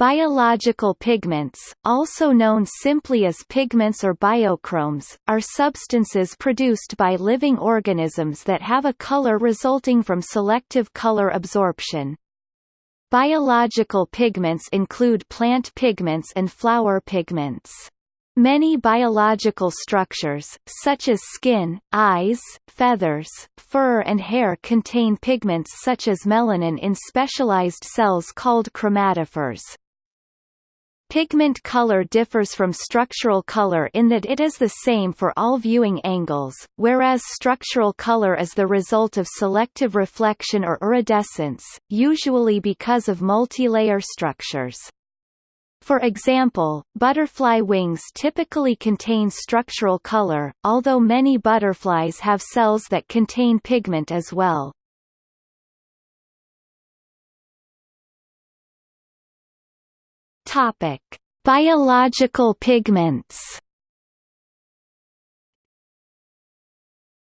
Biological pigments, also known simply as pigments or biochromes, are substances produced by living organisms that have a color resulting from selective color absorption. Biological pigments include plant pigments and flower pigments. Many biological structures, such as skin, eyes, feathers, fur and hair contain pigments such as melanin in specialized cells called chromatophores. Pigment color differs from structural color in that it is the same for all viewing angles, whereas structural color is the result of selective reflection or iridescence, usually because of multilayer structures. For example, butterfly wings typically contain structural color, although many butterflies have cells that contain pigment as well. Topic: Biological pigments.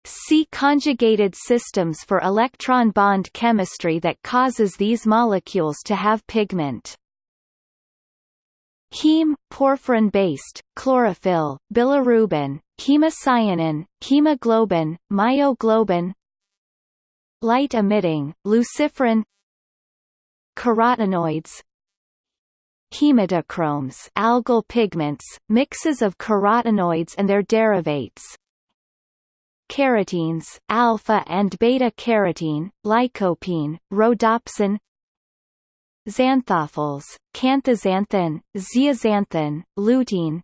See conjugated systems for electron bond chemistry that causes these molecules to have pigment. Heme, porphyrin based, chlorophyll, bilirubin, hemocyanin, hemoglobin, myoglobin Light emitting, luciferin Carotenoids Hematochromes algal pigments, mixes of carotenoids and their derivates. Carotenes, alpha and beta carotene, lycopene, rhodopsin. Xanthophylls, canthaxanthin, zeaxanthin, lutein.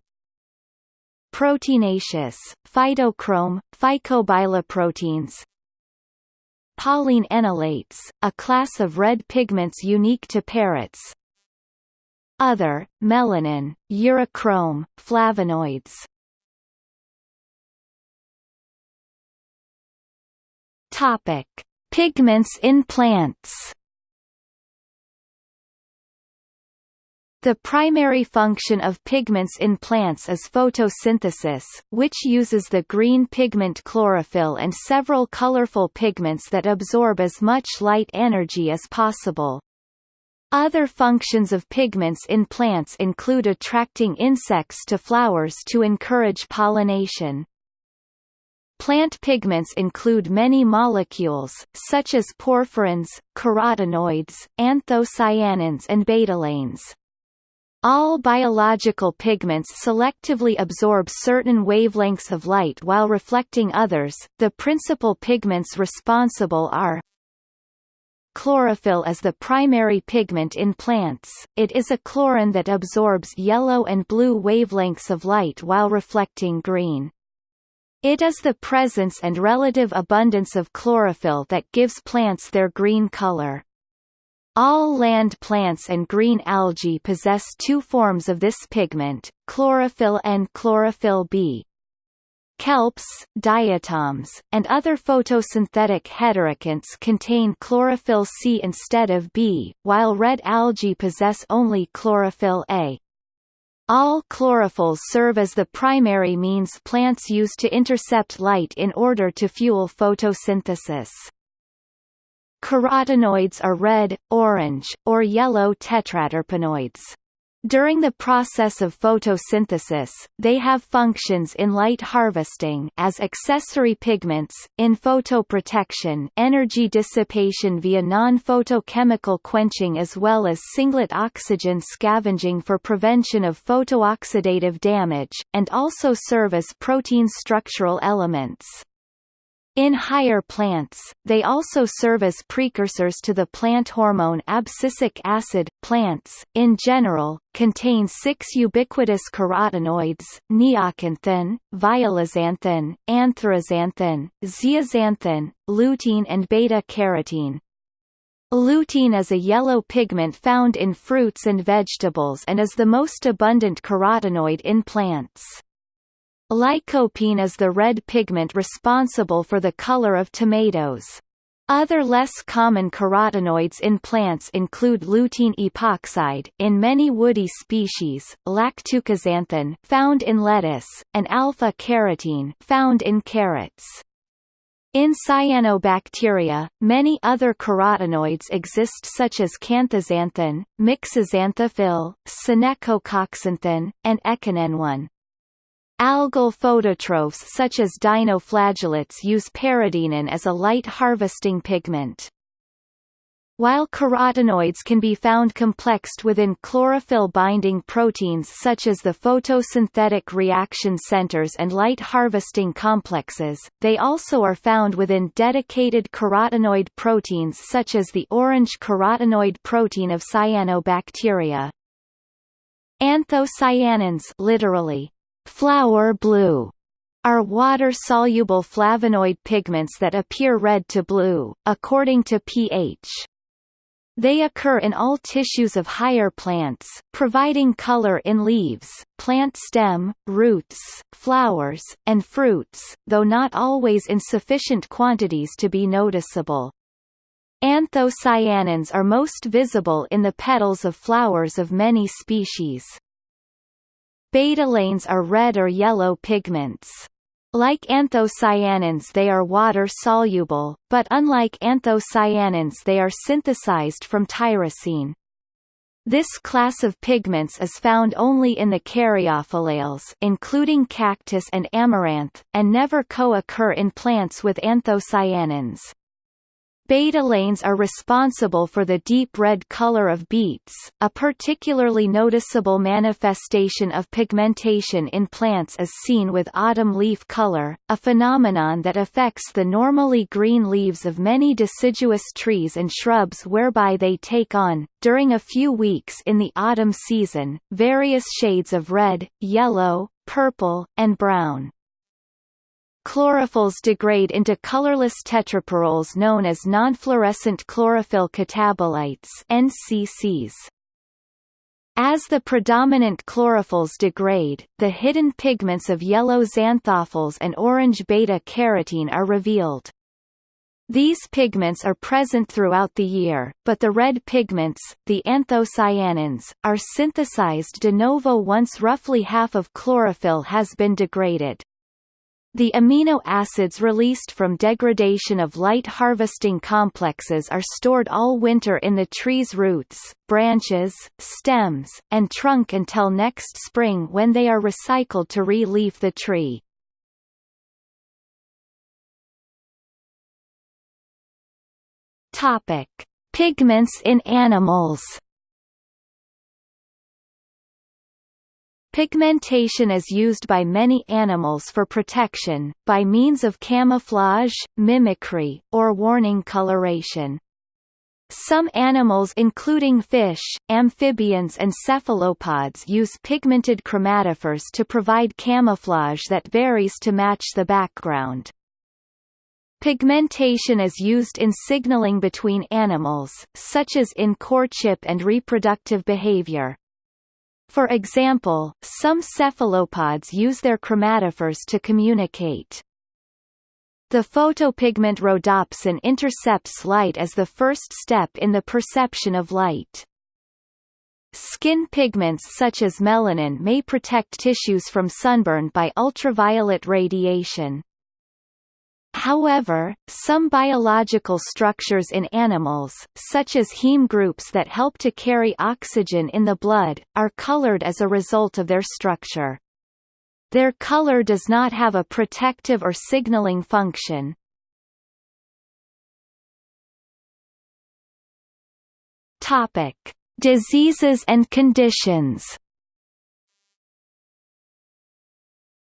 Proteinaceous, phytochrome, phycobiloproteins. Polyene enolates, a class of red pigments unique to parrots other, melanin, urochrome, flavonoids Topic: Pigments in plants. The primary function of pigments in plants is photosynthesis, which uses the green pigment chlorophyll and several colorful pigments that absorb as much light energy as possible. Other functions of pigments in plants include attracting insects to flowers to encourage pollination. Plant pigments include many molecules, such as porphyrins, carotenoids, anthocyanins and betalains. All biological pigments selectively absorb certain wavelengths of light while reflecting others. The principal pigments responsible are Chlorophyll is the primary pigment in plants, it is a chlorin that absorbs yellow and blue wavelengths of light while reflecting green. It is the presence and relative abundance of chlorophyll that gives plants their green color. All land plants and green algae possess two forms of this pigment, chlorophyll and chlorophyll B. Kelps, diatoms, and other photosynthetic heterokonts contain chlorophyll C instead of B, while red algae possess only chlorophyll A. All chlorophylls serve as the primary means plants use to intercept light in order to fuel photosynthesis. Carotenoids are red, orange, or yellow tetraterpenoids. During the process of photosynthesis, they have functions in light harvesting as accessory pigments, in photoprotection energy dissipation via non-photochemical quenching as well as singlet oxygen scavenging for prevention of photooxidative damage, and also serve as protein structural elements. In higher plants, they also serve as precursors to the plant hormone abscisic acid. Plants, in general, contain six ubiquitous carotenoids, neoxanthin, violaxanthin, antheraxanthin, zeaxanthin, lutein and beta-carotene. Lutein is a yellow pigment found in fruits and vegetables and is the most abundant carotenoid in plants. Lycopene is the red pigment responsible for the color of tomatoes. Other less common carotenoids in plants include lutein epoxide in many woody species, lactucaxanthin found in lettuce, and alpha-carotene found in carrots. In cyanobacteria, many other carotenoids exist such as canthaxanthin, myxoxanthophyll, synechoxanthin, and echinenone. Algal phototrophs such as dinoflagellates use peridinin as a light harvesting pigment. While carotenoids can be found complexed within chlorophyll-binding proteins such as the photosynthetic reaction centers and light-harvesting complexes, they also are found within dedicated carotenoid proteins such as the orange carotenoid protein of cyanobacteria. Anthocyanins literally, flower blue, are water-soluble flavonoid pigments that appear red to blue, according to pH. They occur in all tissues of higher plants, providing color in leaves, plant stem, roots, flowers, and fruits, though not always in sufficient quantities to be noticeable. Anthocyanins are most visible in the petals of flowers of many species. Betalains are red or yellow pigments. Like anthocyanins they are water-soluble, but unlike anthocyanins they are synthesized from tyrosine. This class of pigments is found only in the caryophyllales including cactus and amaranth, and never co-occur in plants with anthocyanins. Betalains are responsible for the deep red color of beets, a particularly noticeable manifestation of pigmentation in plants is seen with autumn leaf color, a phenomenon that affects the normally green leaves of many deciduous trees and shrubs whereby they take on, during a few weeks in the autumn season, various shades of red, yellow, purple, and brown. Chlorophylls degrade into colorless tetrapyrroles known as nonfluorescent chlorophyll catabolites NCCs. As the predominant chlorophylls degrade, the hidden pigments of yellow xanthophylls and orange beta-carotene are revealed. These pigments are present throughout the year, but the red pigments, the anthocyanins, are synthesized de novo once roughly half of chlorophyll has been degraded. The amino acids released from degradation of light harvesting complexes are stored all winter in the tree's roots, branches, stems, and trunk until next spring when they are recycled to re-leaf the tree. Pigments in animals. Pigmentation is used by many animals for protection, by means of camouflage, mimicry, or warning coloration. Some animals including fish, amphibians and cephalopods use pigmented chromatophores to provide camouflage that varies to match the background. Pigmentation is used in signaling between animals, such as in courtship and reproductive behavior. For example, some cephalopods use their chromatophores to communicate. The photopigment rhodopsin intercepts light as the first step in the perception of light. Skin pigments such as melanin may protect tissues from sunburn by ultraviolet radiation. However, some biological structures in animals, such as heme groups that help to carry oxygen in the blood, are colored as a result of their structure. Their color does not have a protective or signaling function. Topic: Diseases and conditions.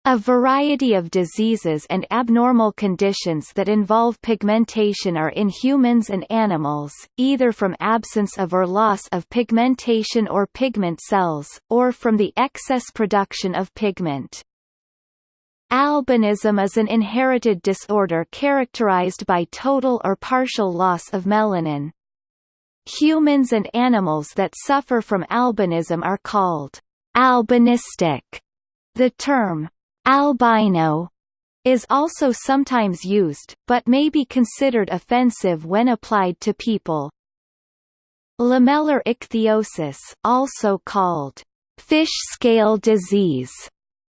A variety of diseases and abnormal conditions that involve pigmentation are in humans and animals, either from absence of or loss of pigmentation or pigment cells, or from the excess production of pigment. Albinism is an inherited disorder characterized by total or partial loss of melanin. Humans and animals that suffer from albinism are called albinistic. The term Albino is also sometimes used, but may be considered offensive when applied to people. Lamellar ichthyosis also called fish scale disease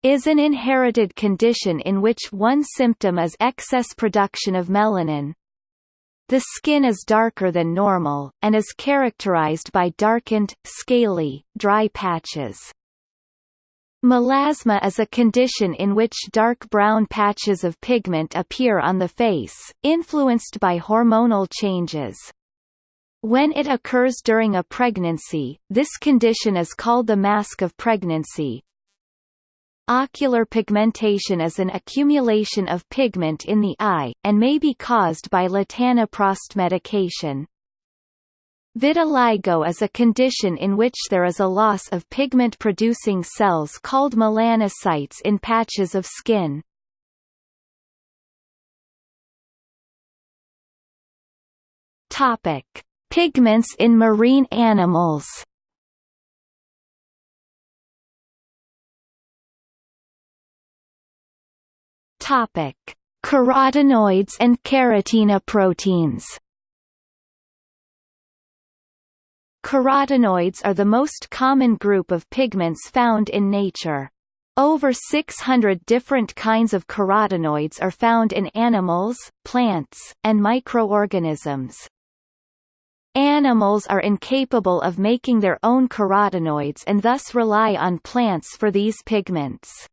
is an inherited condition in which one symptom is excess production of melanin. The skin is darker than normal, and is characterized by darkened, scaly, dry patches. Melasma is a condition in which dark brown patches of pigment appear on the face, influenced by hormonal changes. When it occurs during a pregnancy, this condition is called the mask of pregnancy. Ocular pigmentation is an accumulation of pigment in the eye, and may be caused by latanoprost medication. Vitiligo is a condition in which there is a loss of pigment-producing cells called melanocytes in patches of skin. Topic: Pigments in marine animals. Topic: Carotenoids and carotenoproteins. Carotenoids are the most common group of pigments found in nature. Over 600 different kinds of carotenoids are found in animals, plants, and microorganisms. Animals are incapable of making their own carotenoids and thus rely on plants for these pigments.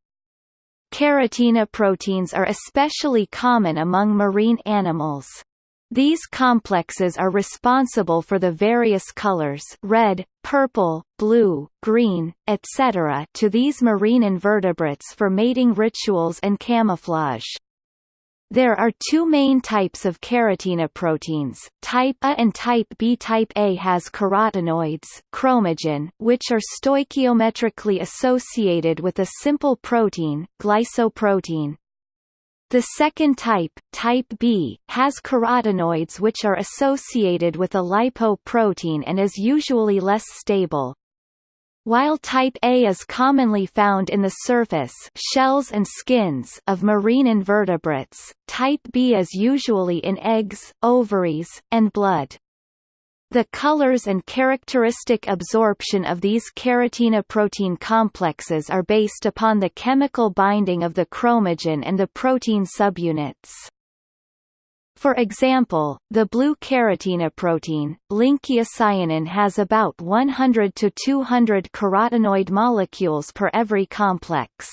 Carotenoproteins are especially common among marine animals. These complexes are responsible for the various colors red, purple, blue, green, etc. to these marine invertebrates for mating rituals and camouflage. There are two main types of carotenoproteins, type A and type B. Type A has carotenoids chromogen, which are stoichiometrically associated with a simple protein, glycoprotein. The second type, type B, has carotenoids which are associated with a lipoprotein and is usually less stable. While type A is commonly found in the surface shells and skins of marine invertebrates, type B is usually in eggs, ovaries, and blood. The colors and characteristic absorption of these carotenoprotein complexes are based upon the chemical binding of the chromogen and the protein subunits. For example, the blue carotenoprotein, linckiacyanin has about 100 to 200 carotenoid molecules per every complex.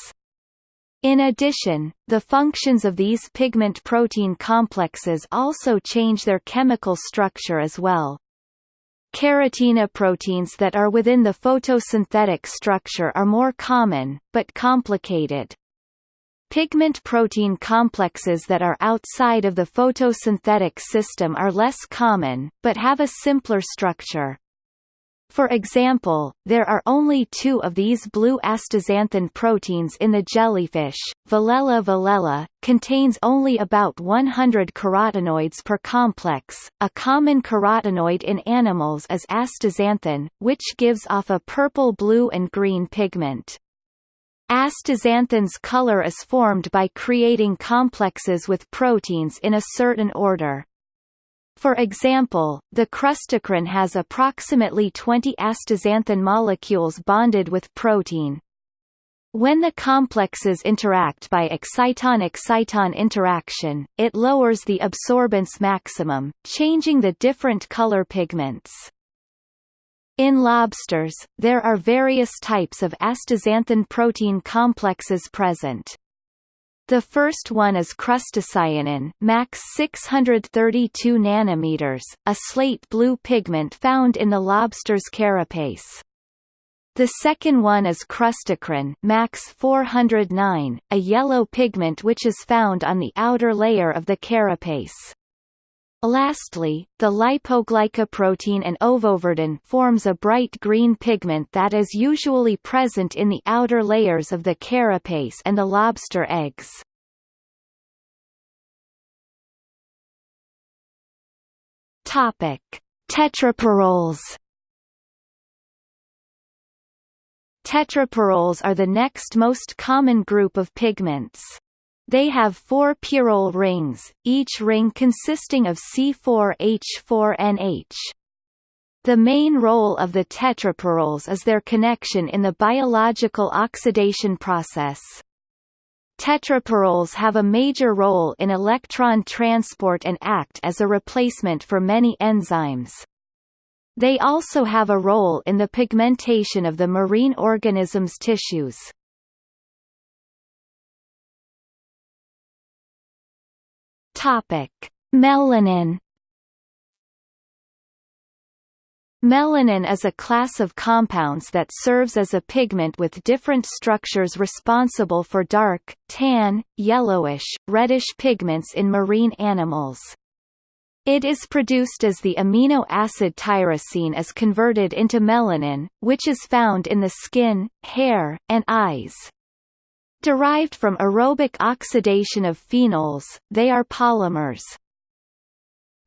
In addition, the functions of these pigment protein complexes also change their chemical structure as well. Carotenoproteins that are within the photosynthetic structure are more common, but complicated. Pigment protein complexes that are outside of the photosynthetic system are less common, but have a simpler structure. For example, there are only two of these blue astaxanthin proteins in the jellyfish. Velella velella contains only about 100 carotenoids per complex. A common carotenoid in animals is astaxanthin, which gives off a purple, blue, and green pigment. Astaxanthin's color is formed by creating complexes with proteins in a certain order. For example, the crustacean has approximately 20 astaxanthin molecules bonded with protein. When the complexes interact by exciton-exciton interaction, it lowers the absorbance maximum, changing the different color pigments. In lobsters, there are various types of astaxanthin protein complexes present. The first one is crustacyanin, max 632 nanometers, a slate blue pigment found in the lobster's carapace. The second one is crustochrin, max 409, a yellow pigment which is found on the outer layer of the carapace. Lastly, the lipoglycoprotein and ovoverdin forms a bright green pigment that is usually present in the outer layers of the carapace and the lobster eggs. Topic: Tetrapyrroles. Tetrapyrroles are the next most common group of pigments. They have four pyrrole rings, each ring consisting of C4H4NH. The main role of the tetrapyrroles is their connection in the biological oxidation process. Tetrapyrroles have a major role in electron transport and act as a replacement for many enzymes. They also have a role in the pigmentation of the marine organism's tissues. Topic: Melanin Melanin is a class of compounds that serves as a pigment with different structures responsible for dark, tan, yellowish, reddish pigments in marine animals. It is produced as the amino acid tyrosine is converted into melanin, which is found in the skin, hair, and eyes. Derived from aerobic oxidation of phenols, they are polymers.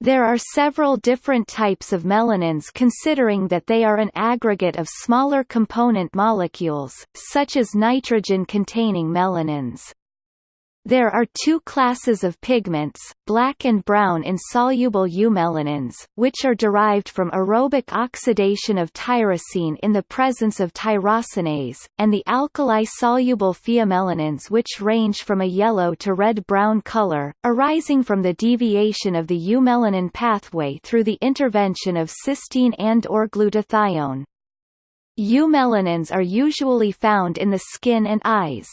There are several different types of melanins considering that they are an aggregate of smaller component molecules, such as nitrogen-containing melanins. There are two classes of pigments, black and brown insoluble eumelanins, which are derived from aerobic oxidation of tyrosine in the presence of tyrosinase, and the alkali-soluble pheomelanins which range from a yellow to red-brown color, arising from the deviation of the eumelanin pathway through the intervention of cysteine and or glutathione. Eumelanins are usually found in the skin and eyes.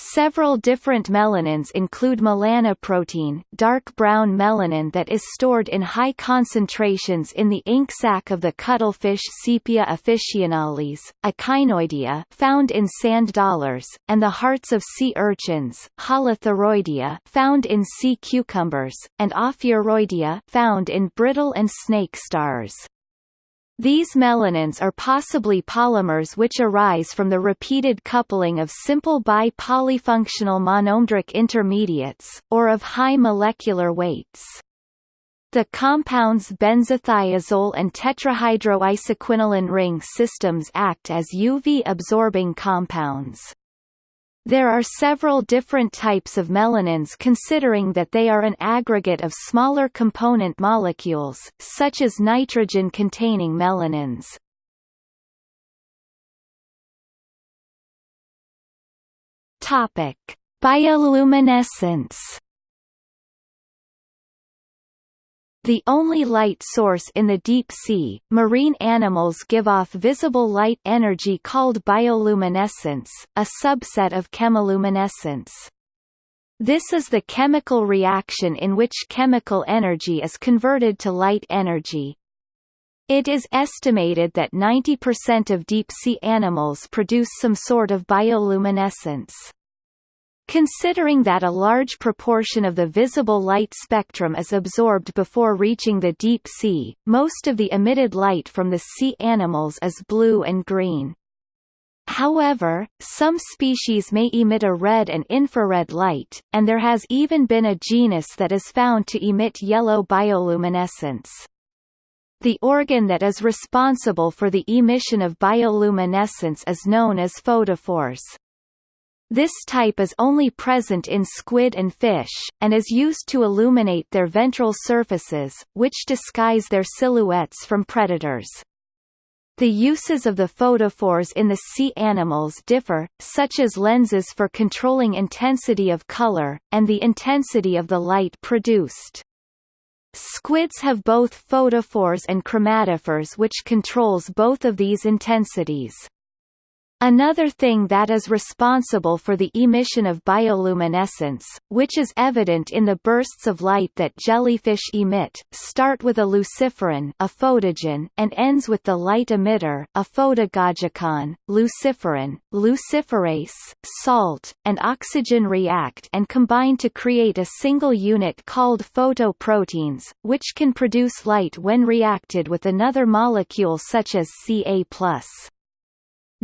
Several different melanins include melanoprotein dark brown melanin that is stored in high concentrations in the ink sac of the cuttlefish Sepia officinalis, echinoidea found in sand dollars, and the hearts of sea urchins Holothuroidea found in sea cucumbers, and Ophiuroidea found in brittle and snake stars. These melanins are possibly polymers which arise from the repeated coupling of simple bi-polyfunctional monomeric intermediates, or of high molecular weights. The compounds benzothiazole and tetrahydroisoquinoline ring systems act as UV-absorbing compounds. There are several different types of melanins considering that they are an aggregate of smaller component molecules, such as nitrogen-containing melanins. Topic: Bioluminescence The only light source in the deep sea, marine animals give off visible light energy called bioluminescence, a subset of chemiluminescence. This is the chemical reaction in which chemical energy is converted to light energy. It is estimated that 90% of deep-sea animals produce some sort of bioluminescence. Considering that a large proportion of the visible light spectrum is absorbed before reaching the deep sea, most of the emitted light from the sea animals is blue and green. However, some species may emit a red and infrared light, and there has even been a genus that is found to emit yellow bioluminescence. The organ that is responsible for the emission of bioluminescence is known as photophores. This type is only present in squid and fish, and is used to illuminate their ventral surfaces, which disguise their silhouettes from predators. The uses of the photophores in the sea animals differ, such as lenses for controlling intensity of color, and the intensity of the light produced. Squids have both photophores and chromatophores which controls both of these intensities. Another thing that is responsible for the emission of bioluminescence, which is evident in the bursts of light that jellyfish emit, start with a luciferin a photogen, and ends with the light emitter a photagogikon. Luciferin, luciferase, salt, and oxygen react and combine to create a single unit called photoproteins, which can produce light when reacted with another molecule such as Ca+.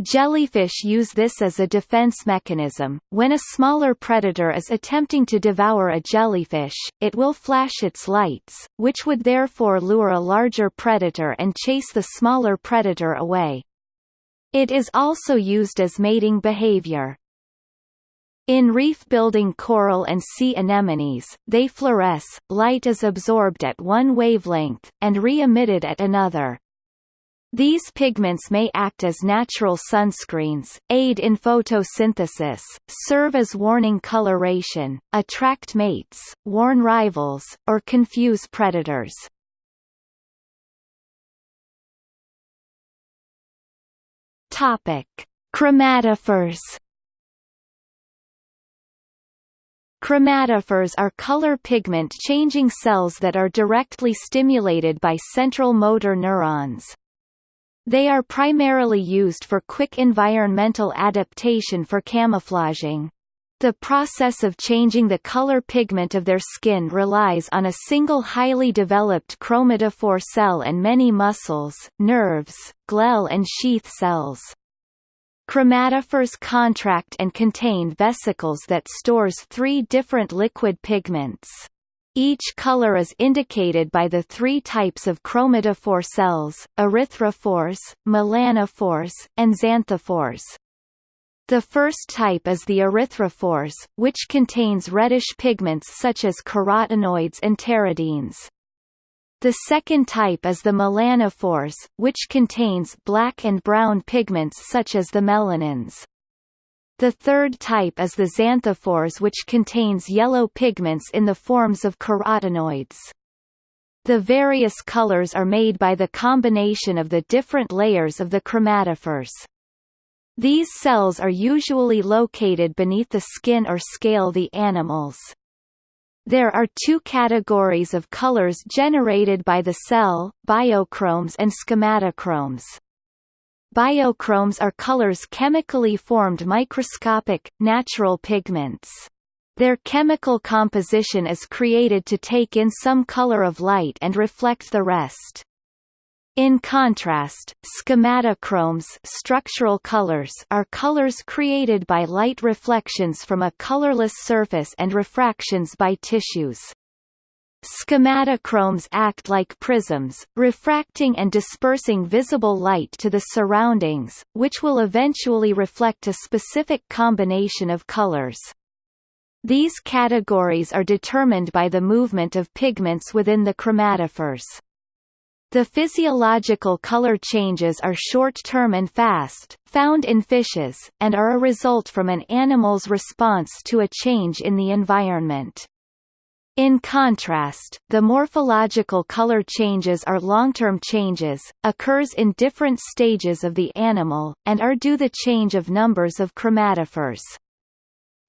Jellyfish use this as a defense mechanism. When a smaller predator is attempting to devour a jellyfish, it will flash its lights, which would therefore lure a larger predator and chase the smaller predator away. It is also used as mating behavior. In reef-building coral and sea anemones, they fluoresce, light is absorbed at one wavelength, and re-emitted at another. These pigments may act as natural sunscreens, aid in photosynthesis, serve as warning coloration, attract mates, warn rivals, or confuse predators. Topic: Chromatophores Chromatophores are color pigment changing cells that are directly stimulated by central motor neurons. They are primarily used for quick environmental adaptation for camouflaging. The process of changing the color pigment of their skin relies on a single highly developed chromatophore cell and many muscles, nerves, glial and sheath cells. Chromatophores contract and contain vesicles that stores three different liquid pigments. Each color is indicated by the three types of chromatophore cells, erythrophores, melanophores, and xanthophores. The first type is the erythrophores, which contains reddish pigments such as carotenoids and pteridines. The second type is the melanophores, which contains black and brown pigments such as the melanins. The third type is the xanthophores which contains yellow pigments in the forms of carotenoids. The various colors are made by the combination of the different layers of the chromatophores. These cells are usually located beneath the skin or scale the animals. There are two categories of colors generated by the cell, biochromes and schematochromes. Biochromes are colors chemically formed microscopic, natural pigments. Their chemical composition is created to take in some color of light and reflect the rest. In contrast, schematochromes structural colors are colors created by light reflections from a colorless surface and refractions by tissues. Schematochromes act like prisms, refracting and dispersing visible light to the surroundings, which will eventually reflect a specific combination of colors. These categories are determined by the movement of pigments within the chromatophores. The physiological color changes are short-term and fast, found in fishes, and are a result from an animal's response to a change in the environment. In contrast, the morphological color changes are long-term changes, occurs in different stages of the animal, and are due the change of numbers of chromatophores.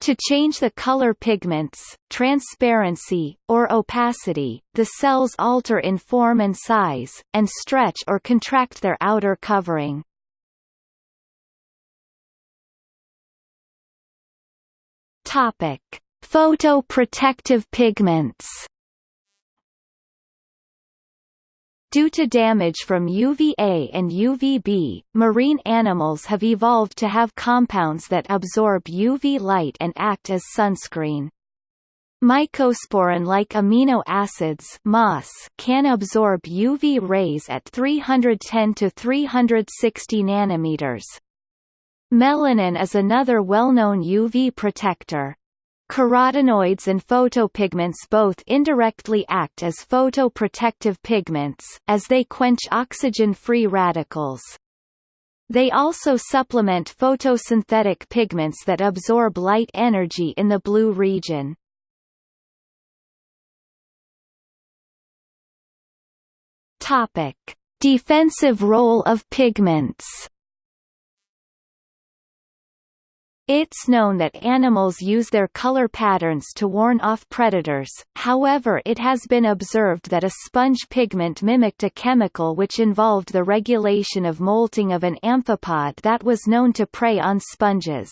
To change the color pigments, transparency, or opacity, the cells alter in form and size, and stretch or contract their outer covering. Topic: Photoprotective pigments. Due to damage from UVA and UVB, marine animals have evolved to have compounds that absorb UV light and act as sunscreen. Mycosporine-like amino acids can absorb UV rays at 310 to 360 nanometers. Melanin is another well-known UV protector. Carotenoids and photopigments both indirectly act as photoprotective pigments, as they quench oxygen-free radicals. They also supplement photosynthetic pigments that absorb light energy in the blue region. Topic: Defensive role of pigments. It's known that animals use their color patterns to warn off predators, however it has been observed that a sponge pigment mimicked a chemical which involved the regulation of molting of an amphipod that was known to prey on sponges.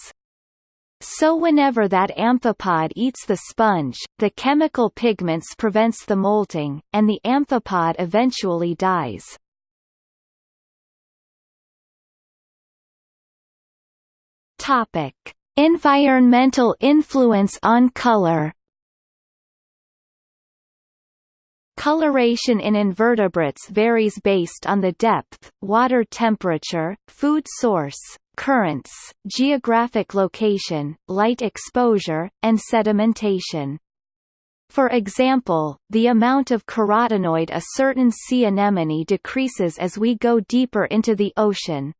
So whenever that amphipod eats the sponge, the chemical pigments prevents the molting, and the amphipod eventually dies. Topic: Environmental influence on color. Coloration in invertebrates varies based on the depth, water temperature, food source, currents, geographic location, light exposure, and sedimentation. For example, the amount of carotenoid a certain sea anemone decreases as we go deeper into the ocean.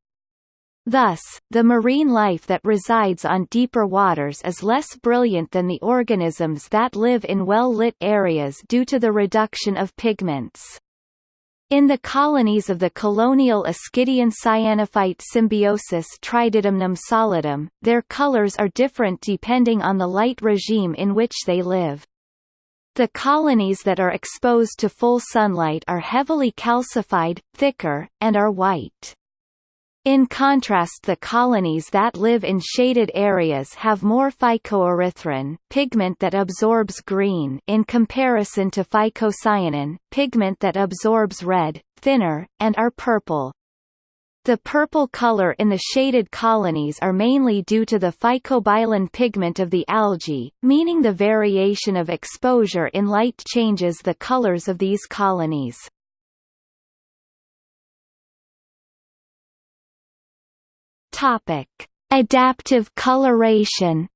Thus, the marine life that resides on deeper waters is less brilliant than the organisms that live in well-lit areas due to the reduction of pigments. In the colonies of the colonial Ascidian cyanophyte symbiosis Trididemnum solidum, their colors are different depending on the light regime in which they live. The colonies that are exposed to full sunlight are heavily calcified, thicker, and are white. In contrast the colonies that live in shaded areas have more phycoerythrin pigment that absorbs green in comparison to phycocyanin pigment that absorbs red, thinner, and are purple. The purple color in the shaded colonies are mainly due to the phycobilin pigment of the algae, meaning the variation of exposure in light changes the colors of these colonies. Topic: Adaptive coloration.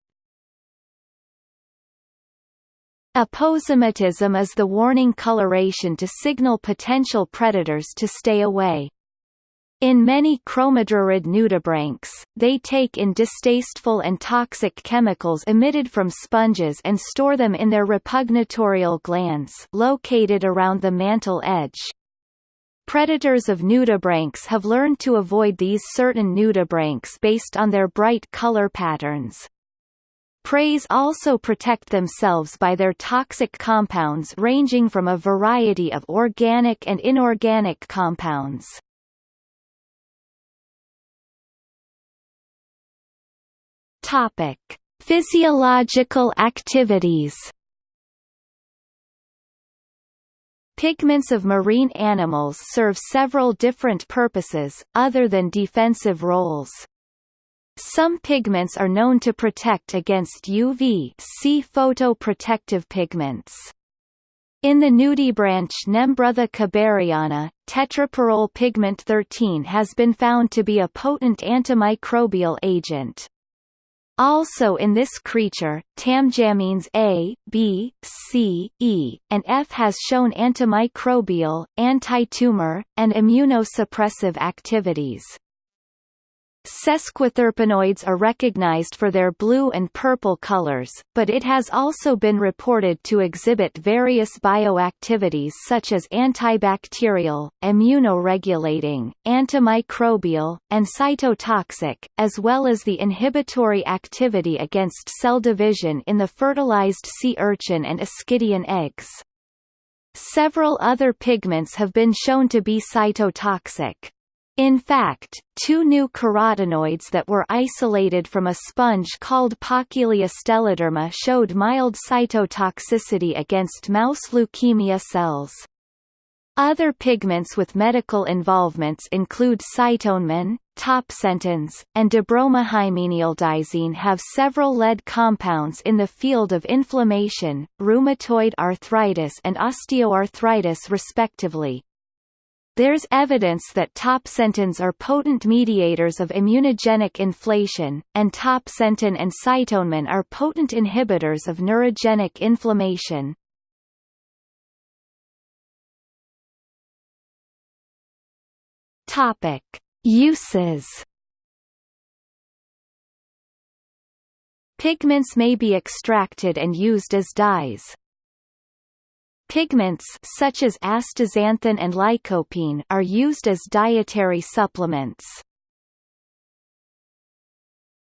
Aposematism is the warning coloration to signal potential predators to stay away. In many chromodorid nudibranchs, they take in distasteful and toxic chemicals emitted from sponges and store them in their repugnatorial glands located around the mantle edge. Predators of nudibranchs have learned to avoid these certain nudibranchs based on their bright color patterns. Preys also protect themselves by their toxic compounds ranging from a variety of organic and inorganic compounds. Topic: Physiological activities. Pigments of marine animals serve several different purposes, other than defensive roles. Some pigments are known to protect against UV see photoprotective pigments. In the nudibranch Nembrotha kubaryana, tetrapyrrole pigment 13 has been found to be a potent antimicrobial agent. Also in this creature, tamjamines A, B, C, E, and F has shown antimicrobial, anti-tumor, and immunosuppressive activities. Sesquiterpenoids are recognized for their blue and purple colors, but it has also been reported to exhibit various bioactivities such as antibacterial, immunoregulating, antimicrobial, and cytotoxic, as well as the inhibitory activity against cell division in the fertilized sea urchin and ascidian eggs. Several other pigments have been shown to be cytotoxic. In fact, two new carotenoids that were isolated from a sponge called Phakellia stelliderma showed mild cytotoxicity against mouse leukemia cells. Other pigments with medical involvements include scytonemin, topsentins, and debromohymenialdisine have several lead compounds in the field of inflammation, rheumatoid arthritis and osteoarthritis respectively. There's evidence that topsentins are potent mediators of immunogenic inflation, and topsentin and scytonemin are potent inhibitors of neurogenic inflammation. Topic: Uses. Pigments may be extracted and used as dyes. Pigments such as astaxanthin and lycopene are used as dietary supplements.